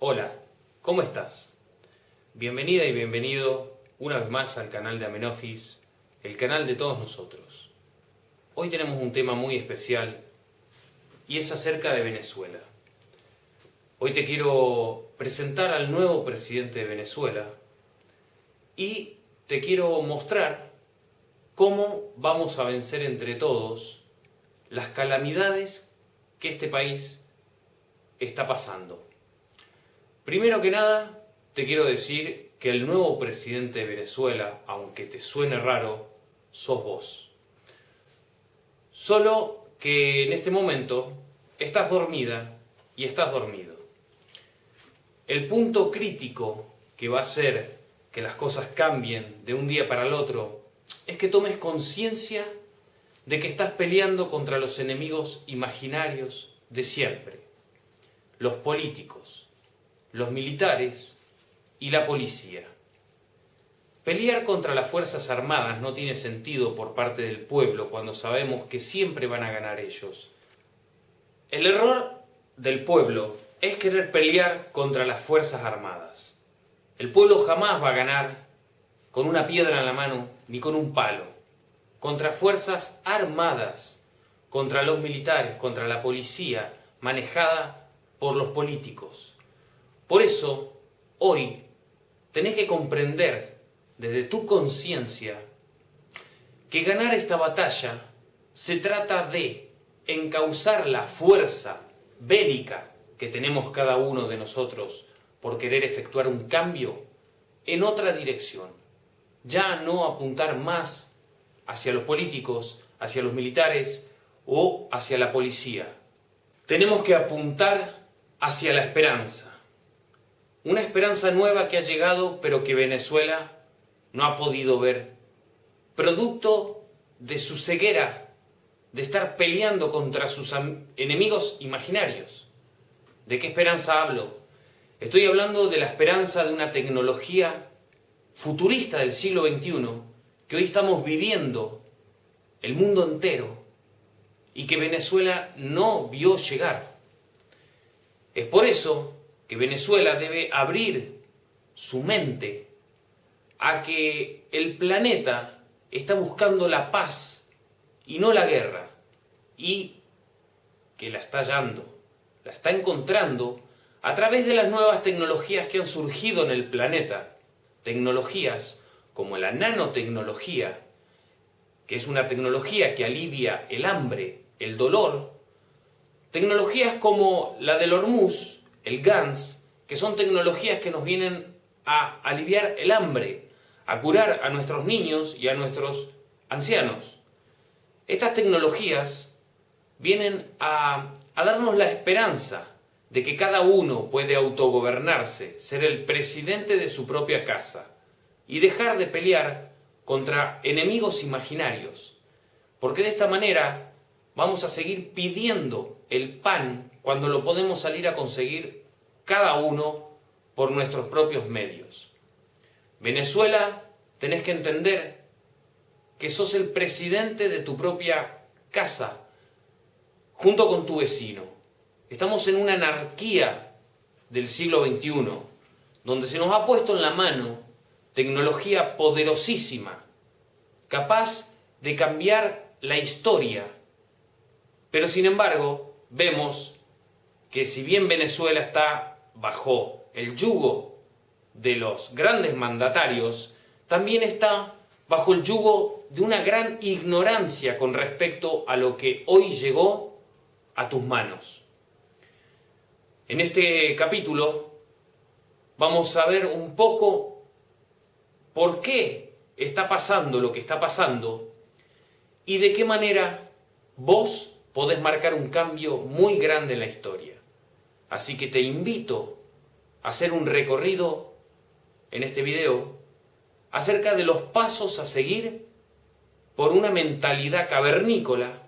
Hola, ¿cómo estás? Bienvenida y bienvenido una vez más al canal de Amenofis, el canal de todos nosotros. Hoy tenemos un tema muy especial y es acerca de Venezuela. Hoy te quiero presentar al nuevo presidente de Venezuela y te quiero mostrar cómo vamos a vencer entre todos las calamidades que este país está pasando. Primero que nada, te quiero decir que el nuevo presidente de Venezuela, aunque te suene raro, sos vos. Solo que en este momento estás dormida y estás dormido. El punto crítico que va a hacer que las cosas cambien de un día para el otro es que tomes conciencia de que estás peleando contra los enemigos imaginarios de siempre, los políticos, los militares y la policía. Pelear contra las Fuerzas Armadas no tiene sentido por parte del pueblo cuando sabemos que siempre van a ganar ellos. El error del pueblo es querer pelear contra las Fuerzas Armadas. El pueblo jamás va a ganar con una piedra en la mano ni con un palo. Contra Fuerzas Armadas, contra los militares, contra la policía, manejada por los políticos. Por eso, hoy, tenés que comprender desde tu conciencia que ganar esta batalla se trata de encauzar la fuerza bélica que tenemos cada uno de nosotros por querer efectuar un cambio en otra dirección. Ya no apuntar más hacia los políticos, hacia los militares o hacia la policía. Tenemos que apuntar hacia la esperanza. Una esperanza nueva que ha llegado pero que Venezuela no ha podido ver. Producto de su ceguera, de estar peleando contra sus enemigos imaginarios. ¿De qué esperanza hablo? Estoy hablando de la esperanza de una tecnología futurista del siglo XXI que hoy estamos viviendo el mundo entero y que Venezuela no vio llegar. Es por eso que Venezuela debe abrir su mente a que el planeta está buscando la paz y no la guerra y que la está hallando, la está encontrando a través de las nuevas tecnologías que han surgido en el planeta. Tecnologías como la nanotecnología, que es una tecnología que alivia el hambre, el dolor. Tecnologías como la del Hormuz, el GANS, que son tecnologías que nos vienen a aliviar el hambre, a curar a nuestros niños y a nuestros ancianos. Estas tecnologías vienen a, darnos la esperanza de que cada uno puede autogobernarse, ser el presidente de su propia casa y dejar de pelear contra enemigos imaginarios, porque de esta manera vamos a seguir pidiendo el pan cuando lo podemos salir a conseguir cada uno por nuestros propios medios. Venezuela, tenés que entender que sos el presidente de tu propia casa, junto con tu vecino. Estamos en una anarquía del siglo XXI, donde se nos ha puesto en la mano tecnología poderosísima, capaz de cambiar la historia. Pero sin embargo, vemos que si bien Venezuela está bajo el yugo de los grandes mandatarios, también está bajo el yugo de una gran ignorancia con respecto a lo que hoy llegó a tus manos. En este capítulo vamos a ver un poco por qué está pasando lo que está pasando y de qué manera vos podés marcar un cambio muy grande en la historia. Así que te invito a hacer un recorrido en este video acerca de los pasos a seguir por una mentalidad cavernícola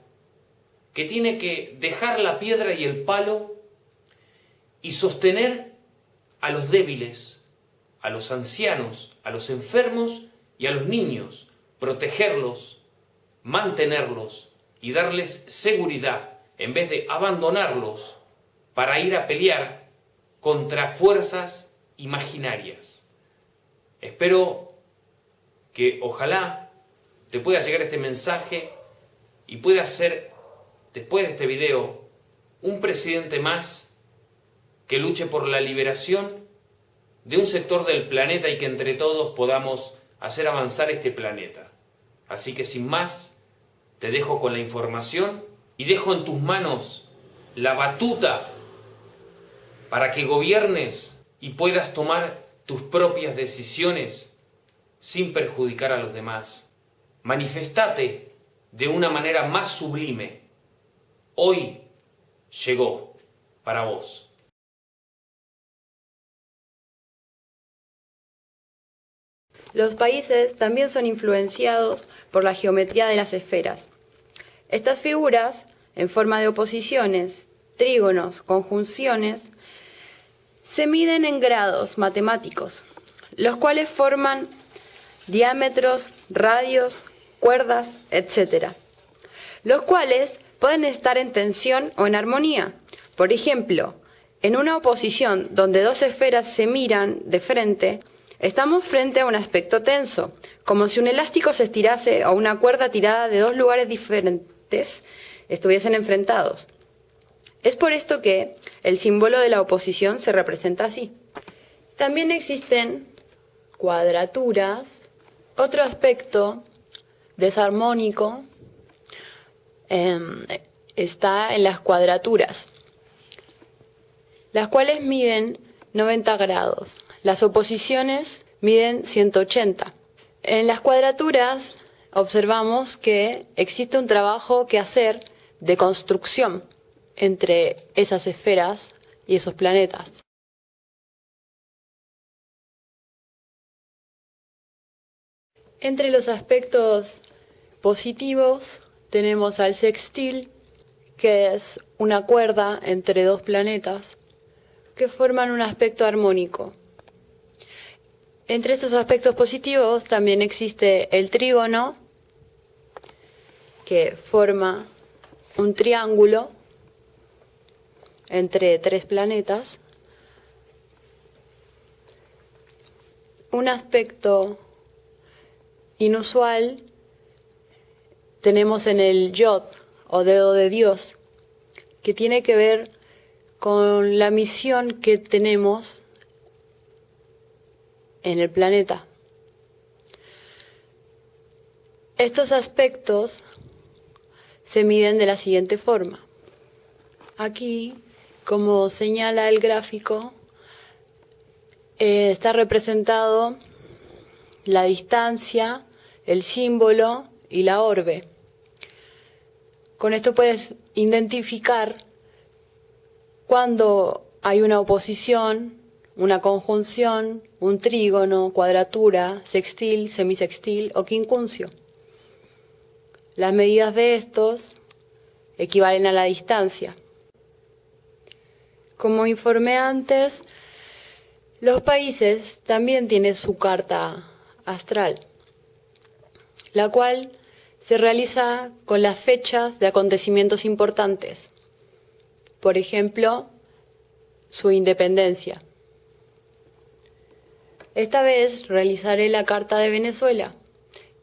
que tiene que dejar la piedra y el palo y sostener a los débiles, a los ancianos, a los enfermos y a los niños, protegerlos, mantenerlos y darles seguridad en vez de abandonarlos para ir a pelear contra fuerzas imaginarias. Espero que ojalá te pueda llegar este mensaje y pueda ser, después de este video, un presidente más que luche por la liberación de un sector del planeta y que entre todos podamos hacer avanzar este planeta. Así que sin más, te dejo con la información y dejo en tus manos la batuta para que gobiernes y puedas tomar tus propias decisiones sin perjudicar a los demás. Manifestate de una manera más sublime. Hoy llegó para vos. Los países también son influenciados por la geometría de las esferas. Estas figuras, en forma de oposiciones, trígonos, conjunciones, se miden en grados matemáticos, los cuales forman diámetros, radios, cuerdas, etc., los cuales pueden estar en tensión o en armonía. Por ejemplo, en una oposición donde dos esferas se miran de frente, estamos frente a un aspecto tenso, como si un elástico se estirase o una cuerda tirada de dos lugares diferentes estuviesen enfrentados. Es por esto que el símbolo de la oposición se representa así. También existen cuadraturas. Otro aspecto desarmónico em, está en las cuadraturas, las cuales miden 90 grados. Las oposiciones miden 180. En las cuadraturas observamos que existe un trabajo que hacer de construcción entre esas esferas y esos planetas. Entre los aspectos positivos tenemos al sextil, que es una cuerda entre dos planetas que forman un aspecto armónico. Entre estos aspectos positivos también existe el trígono, que forma un triángulo entre tres planetas, un aspecto inusual tenemos en el yod o dedo de Dios, que tiene que ver con la misión que tenemos en el planeta. Estos aspectos se miden de la siguiente forma. Aquí como señala el gráfico, eh, está representado la distancia, el símbolo y la orbe. Con esto puedes identificar cuando hay una oposición, una conjunción, un trígono, cuadratura, sextil, semisextil o quincuncio. Las medidas de estos equivalen a la distancia. Como informé antes, los países también tienen su carta astral, la cual se realiza con las fechas de acontecimientos importantes. Por ejemplo, su independencia. Esta vez realizaré la carta de Venezuela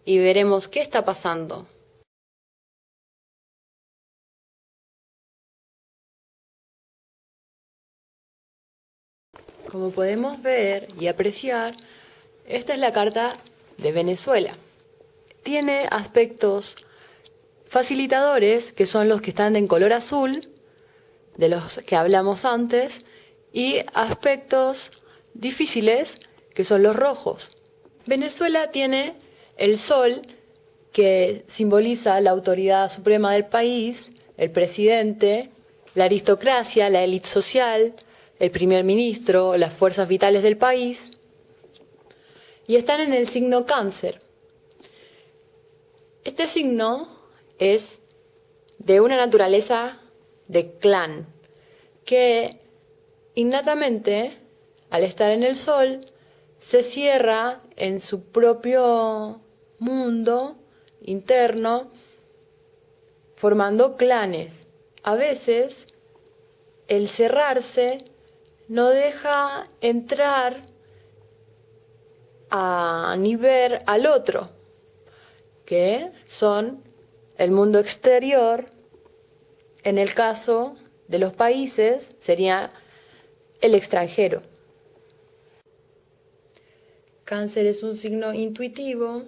y veremos qué está pasando. Como podemos ver y apreciar, esta es la carta de Venezuela. Tiene aspectos facilitadores, que son los que están en color azul, de los que hablamos antes, y aspectos difíciles, que son los rojos. Venezuela tiene el sol, que simboliza la autoridad suprema del país, el presidente, la aristocracia, la élite social, el primer ministro, las fuerzas vitales del país, y están en el signo cáncer. Este signo es de una naturaleza de clan, que innatamente, al estar en el sol, se cierra en su propio mundo interno, formando clanes. A veces, el cerrarse no deja entrar a ni ver al otro, que son el mundo exterior, en el caso de los países sería el extranjero. Cáncer es un signo intuitivo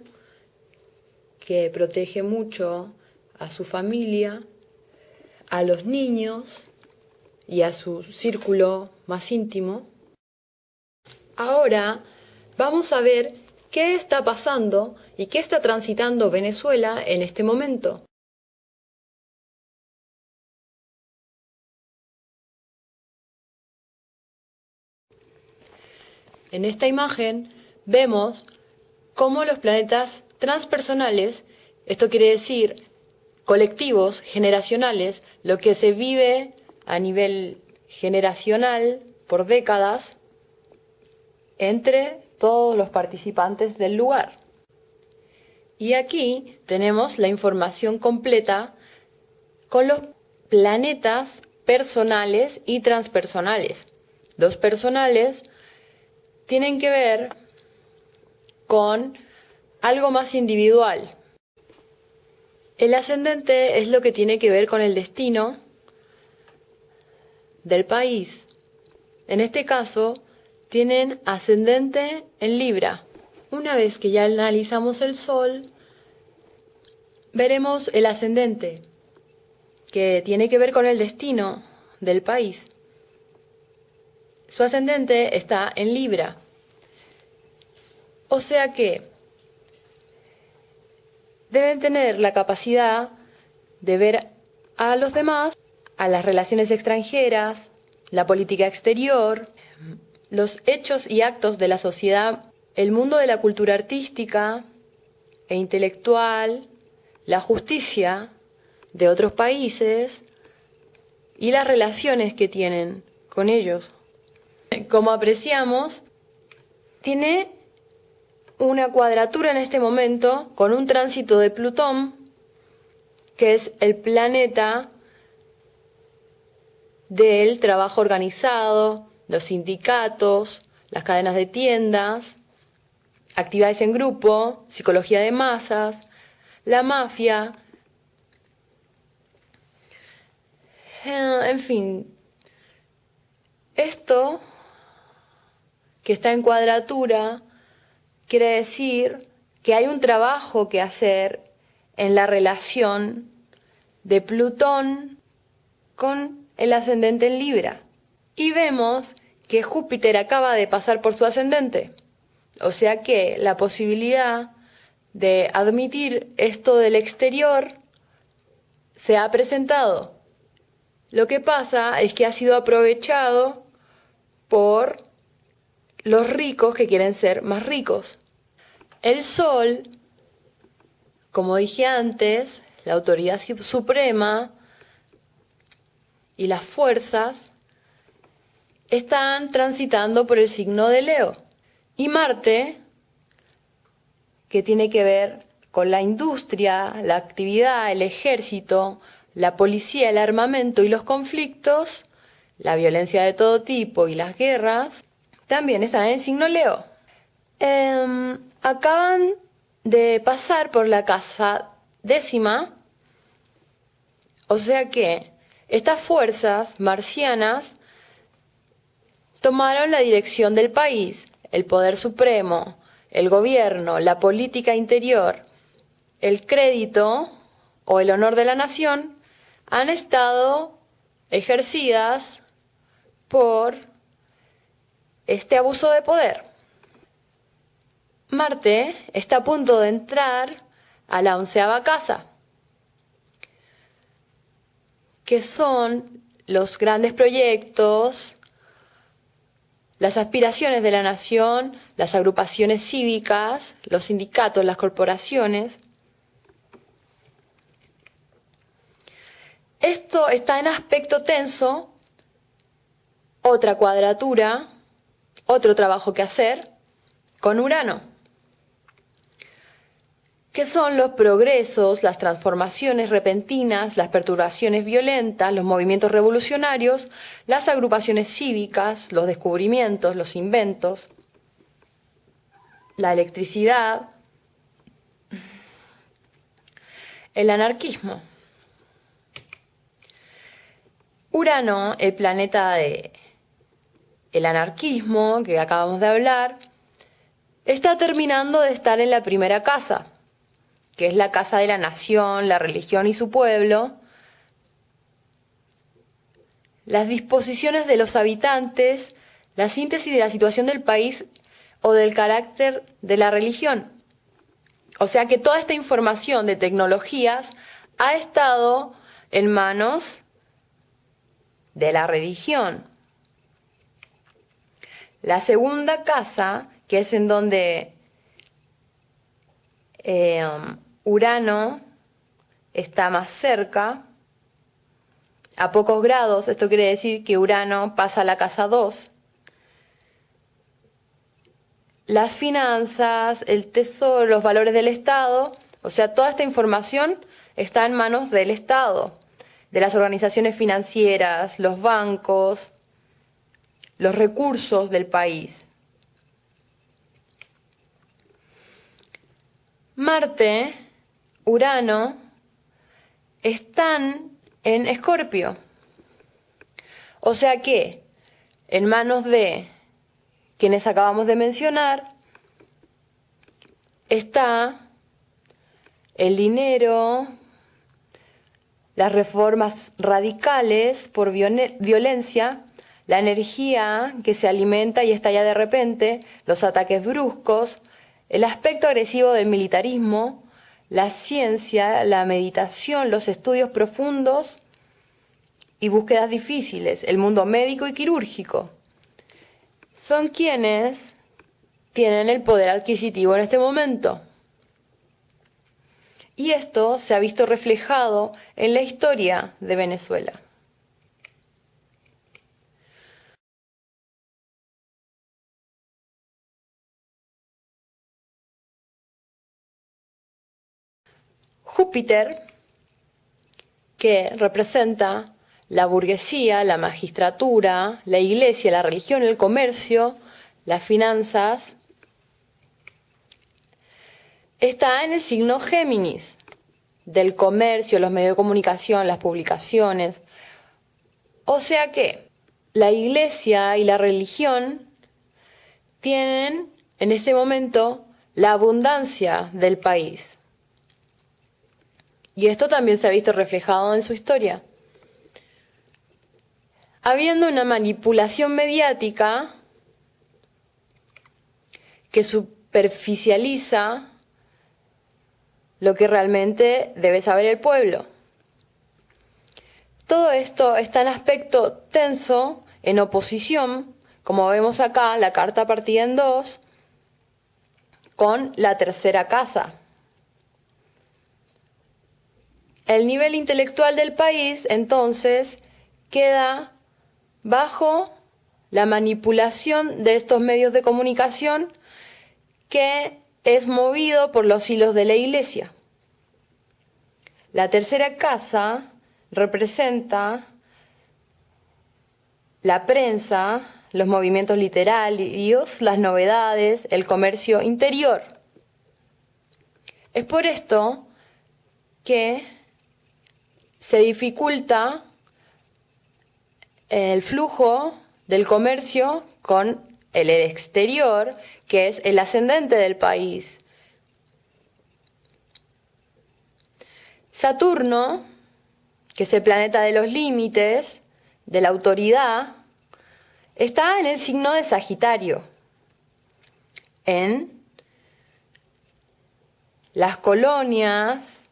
que protege mucho a su familia, a los niños y a su círculo más íntimo. Ahora vamos a ver qué está pasando y qué está transitando Venezuela en este momento. En esta imagen vemos cómo los planetas transpersonales, esto quiere decir colectivos, generacionales, lo que se vive a nivel generacional por décadas entre todos los participantes del lugar. Y aquí tenemos la información completa con los planetas personales y transpersonales. Los personales tienen que ver con algo más individual. El ascendente es lo que tiene que ver con el destino del país. En este caso, tienen ascendente en Libra. Una vez que ya analizamos el Sol, veremos el ascendente, que tiene que ver con el destino del país. Su ascendente está en Libra. O sea que deben tener la capacidad de ver a los demás, a las relaciones extranjeras, la política exterior, los hechos y actos de la sociedad, el mundo de la cultura artística e intelectual, la justicia de otros países y las relaciones que tienen con ellos. Como apreciamos, tiene una cuadratura en este momento con un tránsito de Plutón, que es el planeta del trabajo organizado, los sindicatos, las cadenas de tiendas, actividades en grupo, psicología de masas, la mafia, eh, en fin, esto que está en cuadratura quiere decir que hay un trabajo que hacer en la relación de Plutón con el ascendente en Libra. Y vemos que Júpiter acaba de pasar por su ascendente. O sea que la posibilidad de admitir esto del exterior se ha presentado. Lo que pasa es que ha sido aprovechado por los ricos que quieren ser más ricos. El Sol, como dije antes, la autoridad suprema y las fuerzas están transitando por el signo de Leo. Y Marte, que tiene que ver con la industria, la actividad, el ejército, la policía, el armamento y los conflictos, la violencia de todo tipo y las guerras, también están en el signo Leo. Em, acaban de pasar por la casa décima, o sea que estas fuerzas marcianas tomaron la dirección del país, el poder supremo, el gobierno, la política interior, el crédito o el honor de la nación han estado ejercidas por este abuso de poder. Marte está a punto de entrar a la onceava casa, que son los grandes proyectos, las aspiraciones de la nación, las agrupaciones cívicas, los sindicatos, las corporaciones. Esto está en aspecto tenso, otra cuadratura, otro trabajo que hacer, con Urano. Que son los progresos, las transformaciones repentinas, las perturbaciones violentas, los movimientos revolucionarios, las agrupaciones cívicas, los descubrimientos, los inventos, la electricidad, el anarquismo. Urano, el planeta de el anarquismo que acabamos de hablar, está terminando de estar en la primera casa, que es la casa de la nación, la religión y su pueblo, las disposiciones de los habitantes, la síntesis de la situación del país o del carácter de la religión. O sea que toda esta información de tecnologías ha estado en manos de la religión. La segunda casa, que es en donde eh, Urano está más cerca, a pocos grados, esto quiere decir que Urano pasa a la casa 2. Las finanzas, el tesoro, los valores del Estado, o sea, toda esta información está en manos del Estado de las organizaciones financieras, los bancos, los recursos del país. Marte, Urano, están en Escorpio. O sea que, en manos de quienes acabamos de mencionar, está el dinero, las reformas radicales por violencia, la energía que se alimenta y estalla de repente, los ataques bruscos, el aspecto agresivo del militarismo, la ciencia, la meditación, los estudios profundos y búsquedas difíciles, el mundo médico y quirúrgico. Son quienes tienen el poder adquisitivo en este momento. Y esto se ha visto reflejado en la historia de Venezuela. Júpiter, que representa la burguesía, la magistratura, la iglesia, la religión, el comercio, las finanzas, está en el signo Géminis, del comercio, los medios de comunicación, las publicaciones. O sea que la iglesia y la religión tienen en este momento la abundancia del país. Y esto también se ha visto reflejado en su historia. Habiendo una manipulación mediática que superficializa lo que realmente debe saber el pueblo. Todo esto está en aspecto tenso, en oposición, como vemos acá, la carta partida en dos, con la tercera casa. El nivel intelectual del país, entonces, queda bajo la manipulación de estos medios de comunicación que es movido por los hilos de la iglesia. La tercera casa representa la prensa, los movimientos literarios, las novedades, el comercio interior. Es por esto que se dificulta el flujo del comercio con el exterior, que es el ascendente del país. Saturno, que es el planeta de los límites, de la autoridad, está en el signo de Sagitario, en las colonias,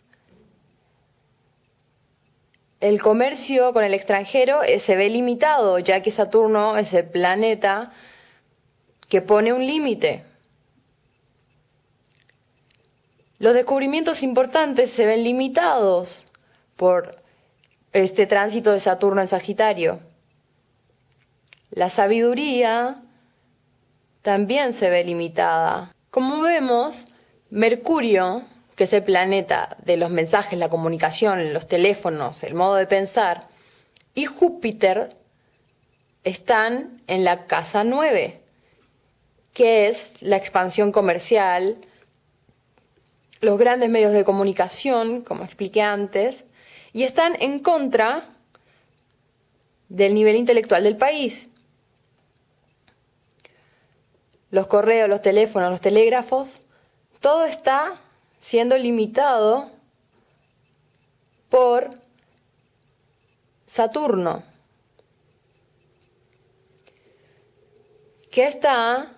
el comercio con el extranjero eh, se ve limitado, ya que Saturno es el planeta que pone un límite. Los descubrimientos importantes se ven limitados por este tránsito de Saturno en Sagitario. La sabiduría también se ve limitada. Como vemos, Mercurio, que es el planeta de los mensajes, la comunicación, los teléfonos, el modo de pensar, y Júpiter están en la casa 9, que es la expansión comercial, los grandes medios de comunicación, como expliqué antes, y están en contra del nivel intelectual del país. Los correos, los teléfonos, los telégrafos, todo está siendo limitado por Saturno, que está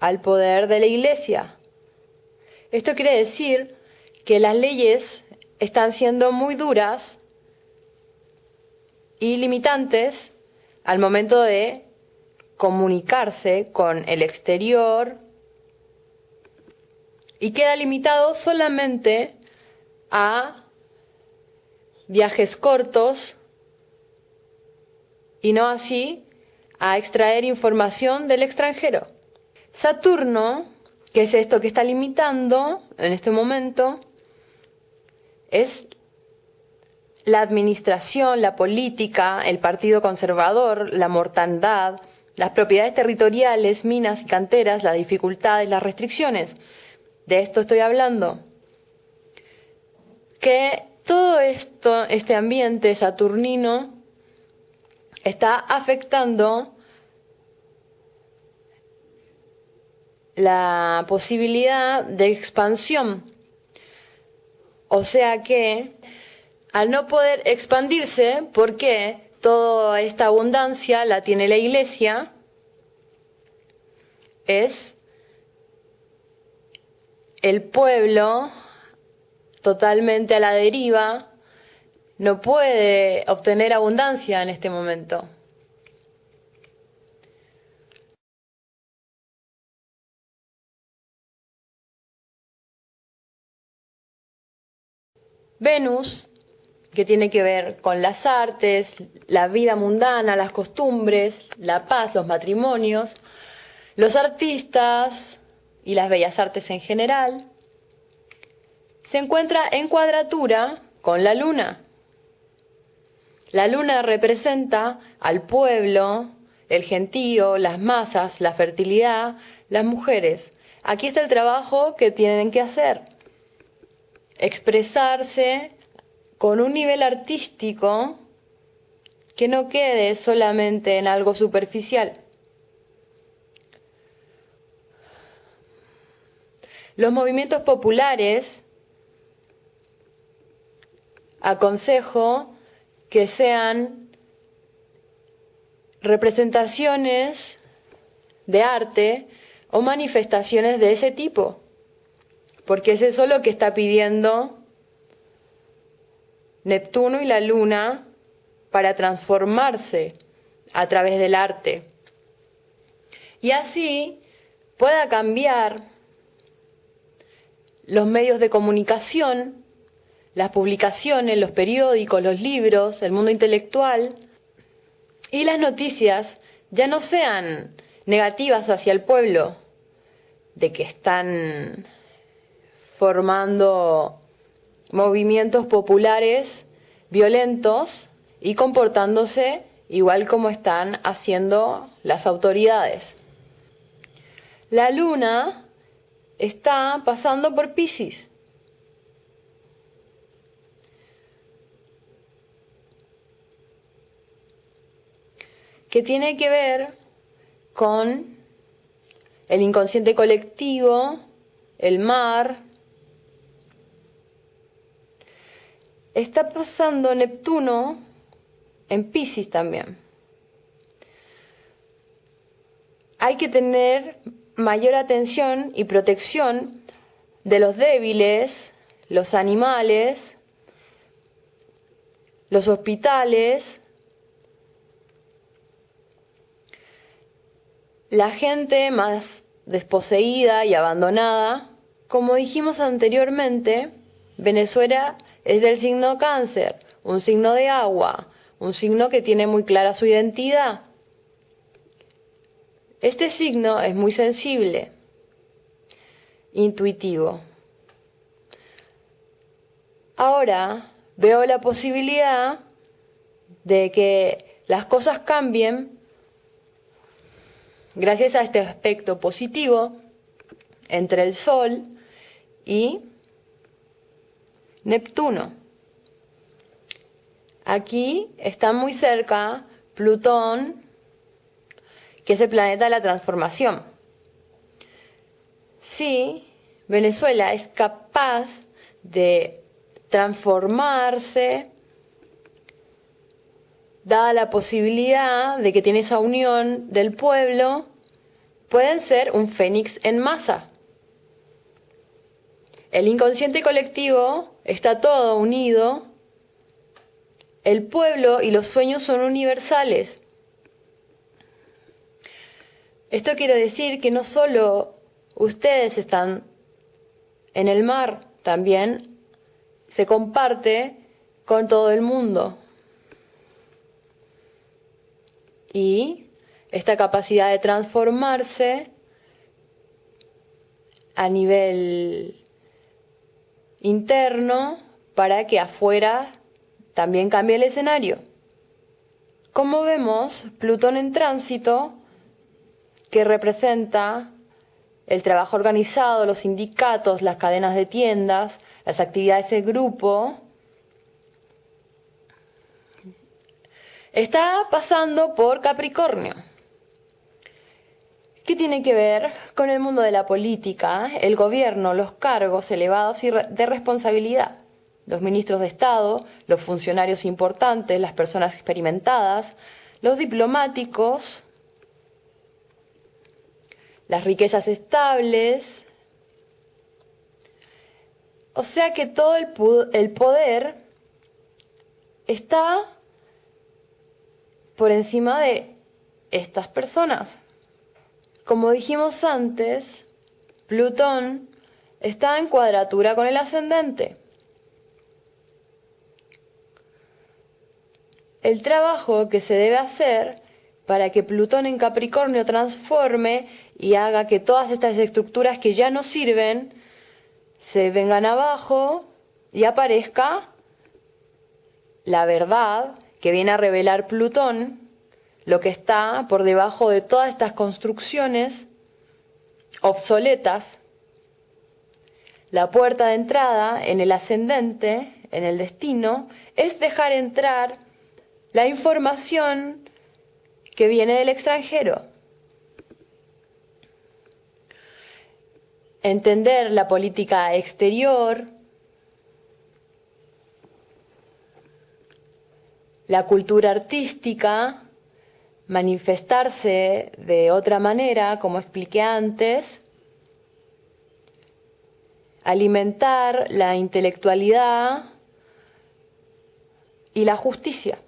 al poder de la iglesia. Esto quiere decir que las leyes están siendo muy duras y limitantes al momento de comunicarse con el exterior y queda limitado solamente a viajes cortos y no así a extraer información del extranjero. Saturno, que es esto que está limitando en este momento, es la administración, la política, el partido conservador, la mortandad, las propiedades territoriales, minas y canteras, las dificultades, las restricciones. De esto estoy hablando. Que todo esto, este ambiente saturnino, está afectando la posibilidad de expansión. O sea que al no poder expandirse, porque toda esta abundancia la tiene la iglesia, es el pueblo totalmente a la deriva, no puede obtener abundancia en este momento. Venus que tiene que ver con las artes, la vida mundana, las costumbres, la paz, los matrimonios, los artistas y las bellas artes en general, se encuentra en cuadratura con la luna. La luna representa al pueblo, el gentío, las masas, la fertilidad, las mujeres. Aquí está el trabajo que tienen que hacer. Expresarse con un nivel artístico que no quede solamente en algo superficial. Los movimientos populares aconsejo que sean representaciones de arte o manifestaciones de ese tipo, porque es eso lo que está pidiendo Neptuno y la Luna para transformarse a través del arte. Y así pueda cambiar los medios de comunicación, las publicaciones, los periódicos, los libros, el mundo intelectual y las noticias ya no sean negativas hacia el pueblo, de que están formando movimientos populares violentos y comportándose igual como están haciendo las autoridades. La luna está pasando por Pisces. que tiene que ver con el inconsciente colectivo, el mar, está pasando Neptuno en Pisces también. Hay que tener mayor atención y protección de los débiles, los animales, los hospitales, la gente más desposeída y abandonada. Como dijimos anteriormente, Venezuela es del signo cáncer, un signo de agua, un signo que tiene muy clara su identidad. Este signo es muy sensible. intuitivo. Ahora veo la posibilidad de que las cosas cambien gracias a este aspecto positivo entre el Sol y Neptuno. Aquí está muy cerca Plutón, que es el planeta de la transformación. Si Venezuela es capaz de transformarse, dada la posibilidad de que tiene esa unión del pueblo, pueden ser un fénix en masa. El inconsciente colectivo está todo unido. El pueblo y los sueños son universales. Esto quiere decir que no solo ustedes están en el mar, también se comparte con todo el mundo. Y esta capacidad de transformarse a nivel interno para que afuera también cambie el escenario. Como vemos, Plutón en tránsito, que representa el trabajo organizado, los sindicatos, las cadenas de tiendas, las actividades de grupo, está pasando por Capricornio. ¿Qué tiene que ver con el mundo de la política, el gobierno, los cargos elevados y de responsabilidad? Los ministros de Estado, los funcionarios importantes, las personas experimentadas, los diplomáticos, las riquezas estables. O sea que todo el poder está por encima de estas personas. Como dijimos antes, Plutón está en cuadratura con el ascendente. El trabajo que se debe hacer para que Plutón en Capricornio transforme y haga que todas estas estructuras que ya no sirven se vengan abajo y aparezca la verdad que viene a revelar Plutón lo que está por debajo de todas estas construcciones obsoletas, la puerta de entrada en el ascendente, en el destino, es dejar entrar la información que viene del extranjero. Entender la política exterior, la cultura artística, manifestarse de otra manera, como expliqué antes, alimentar la intelectualidad y la justicia.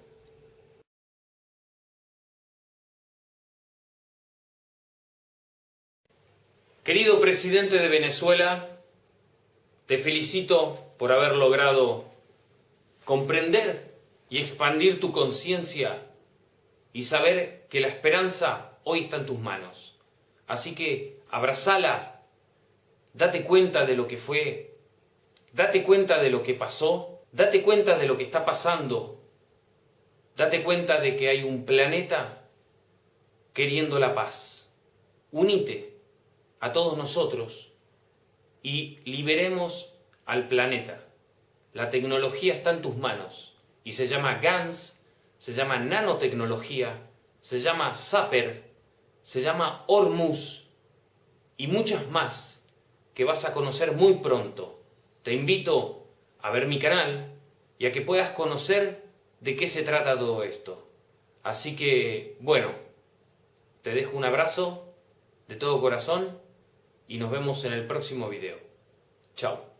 Querido presidente de Venezuela, te felicito por haber logrado comprender y expandir tu conciencia y saber que la esperanza hoy está en tus manos. Así que abrazala, date cuenta de lo que fue, date cuenta de lo que pasó, date cuenta de lo que está pasando, date cuenta de que hay un planeta queriendo la paz. Unite a todos nosotros y liberemos al planeta. La tecnología está en tus manos y se llama GANS se llama nanotecnología, se llama Zapper, se llama Hormuz y muchas más que vas a conocer muy pronto. Te invito a ver mi canal y a que puedas conocer de qué se trata todo esto. Así que, bueno, te dejo un abrazo de todo corazón y nos vemos en el próximo video. Chao.